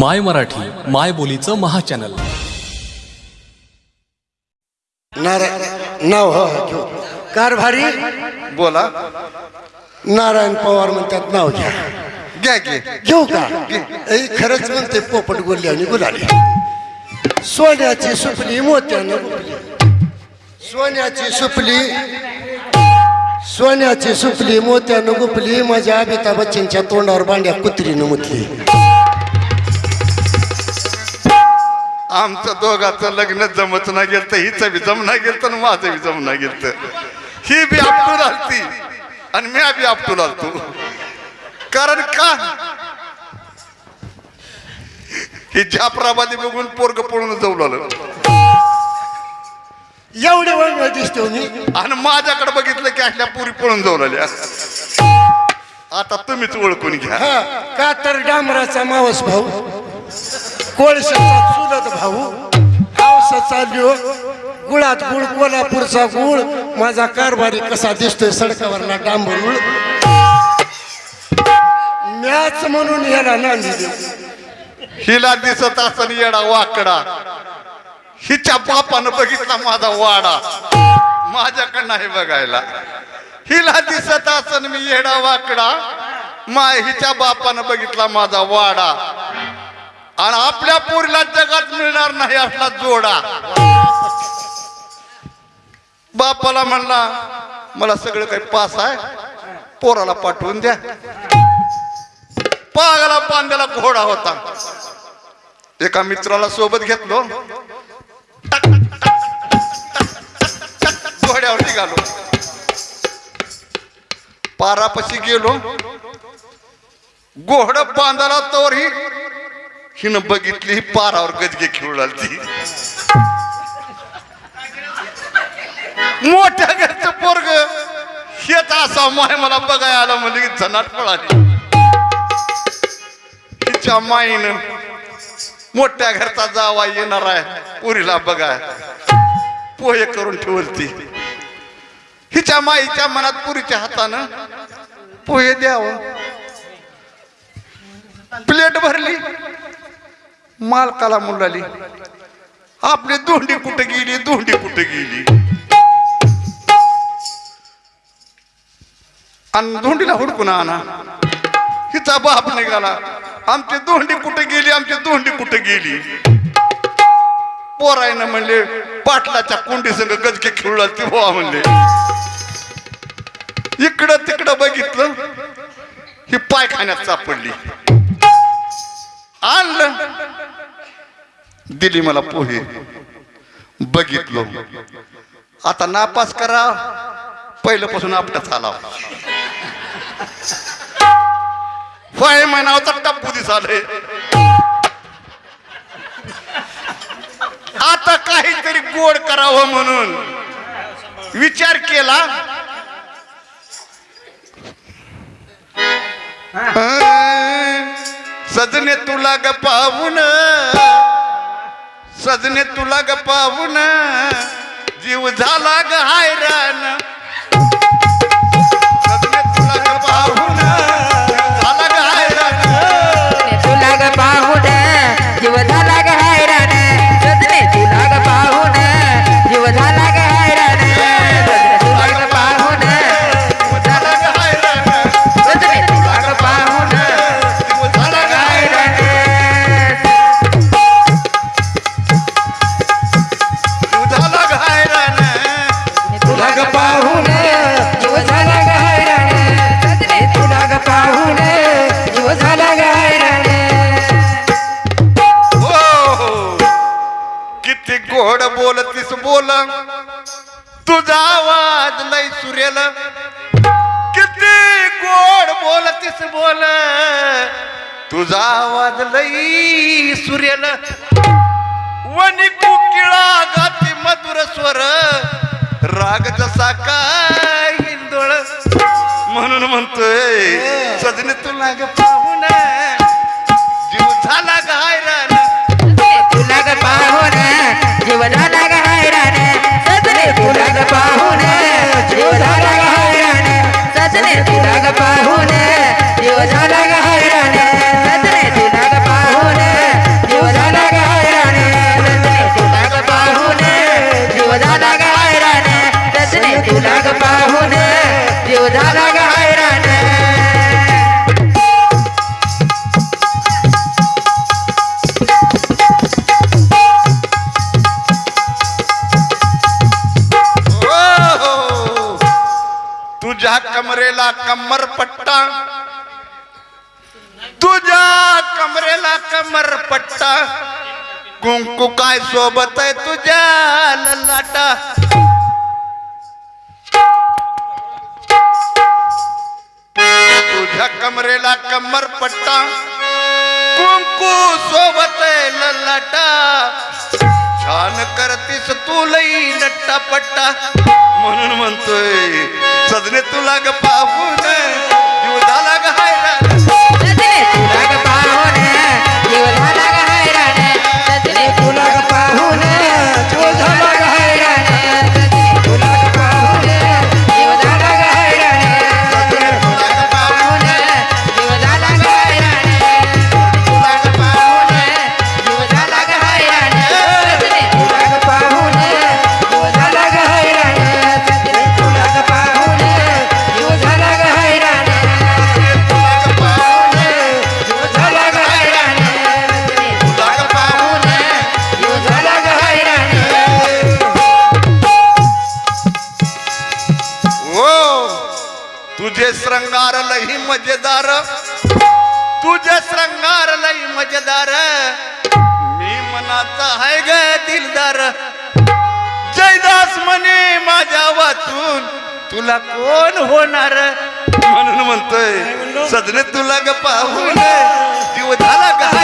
माय मराठी माय बोलीचं महाचॅनल. नारायण नाव हो हो, घेऊ कारभारी बोला. नारायण पवार म्हणतात नाव घ्या. घ्या घे घेऊ का? ए, खरंच म्हणते पोपट बोलली आणि गुलाली. सोन्याची सुपली मोत्यानं गुपली. सोन्याची सुपली सोन्याची सुपली मोत्यानं गुपली. माझ्या अमिताभ बच्चनच्या तोंडावर बांड्या कुत्रीनं मुतली. आमचं दोघाचं लग्न जमत नाही गेलं तर हिचं बी जमना गेलं तर माझं बी जमना गेलं तर ही बी आपटून आलती आणि मी बी आपटून आलतो. कारण का? ही जाफराबादी बघून पोरग पळून जाऊ लागलं. एवढे वेळ दिसतो मी. आणि माझ्याकडे बघितलं की अशा पुरी पळून जाऊ लागल्या. आता तुम्हीच ओळखून घ्या. हा का तर डांबराचा मावस भाऊ? कोळशाचा चुलत भाऊ पावसाचा लिओ गुळात गुळ कोल्हापूरचा गुळ. माझा कारभारी कसा दिसतोय सडकावरला डांबरूळ. मॅच म्हणून याला नांदी देऊ हिला दिसत असताना येडा वाकडा. हिच्या बापानं बघितला माझा वाडा. माझ्याकडं नाही बघायला. हिला दिसत असन मी येडा वाकडा. माय हिच्या बापानं बघितला माझा वाडा. आणि आपल्या पोरीला जगात मिळणार नाही असला जोडा. बापाला म्हणला मला सगळं काही पास आहे. पोराला पाठवून द्या. पागाला पांद्याला घोडा होता. एका मित्राला सोबत घेतलो. घोड्यावर निघालो. पारापाशी गेलो. घोड बांधाला तोरही ही हिनं बघितली ही पारावर गजगे खेळू ती मोठ्या घरचं पोरग. हेच असा माय मला बघायला आलं म्हणजे झनाट पळाली. तिच्या माईनं मोठ्या घरचा जावा येणार आहे पुरीला बघा पोहे करून ठेवलती. हिच्या माईच्या मनात पुरीच्या हातानं पोहे द्यावं. प्लेट भरली. मालकाला मुलाली आपली धोंडी कुठे गेली? धोंडी कुठे गेली? आणि धोंडीला हुडकून आणा. हिचा बाप निघाला. आमची धोंडी कुठे गेली? आमची धोंडी कुठे गेली? पोरायनं म्हणले पाटलाच्या कोंडी संग गजके खेळला ती बोवा म्हणले. इकडं तिकडं बघितलं ही पायखान्यात सापडली. आणलं दिली मला पोहे. बघितलो. आता नापास करा. पहिल्यापासून आपटाच आला फाय महिनावचा टप्पू दिसाले. आता काहीतरी गोड करावं म्हणून विचार केला. अं, सजने तुला ग पाहून. सजने तुला ग पाहून. जीव झाला ग हायरान बोलतीस बोल तुझा आवाज लय सुरेल. किती गोड बोलतीस बोल. तुझा आवाज लई सुरेल. वनी कुकिळा गाती मधुर स्वर. राग जसा काय हिंदोळ. म्हणून म्हणतोय सजने तुला ग पाहून. जीव झाला ग कमरपट्टा कुंकू काय सोबत आहे तुझ्या ललाटा? तुझ्या कमरेला कमर पट्टा. कुंकू सोबत आहे ललाटा. छान करतीस तू लई नट्टा पट्टा. म्हणून म्हणतोय सजने तुला ग पाहून. श्रंगार लई मजेदार. तुझे श्रंगार लई मजेदार. मी मनाचा आहे ग दिलदार. जयदास म्हणे माझ्या वाचून तुला कोण होणार? म्हणून म्हणतोय सजने तुला ग पाहून. जीव झाला का?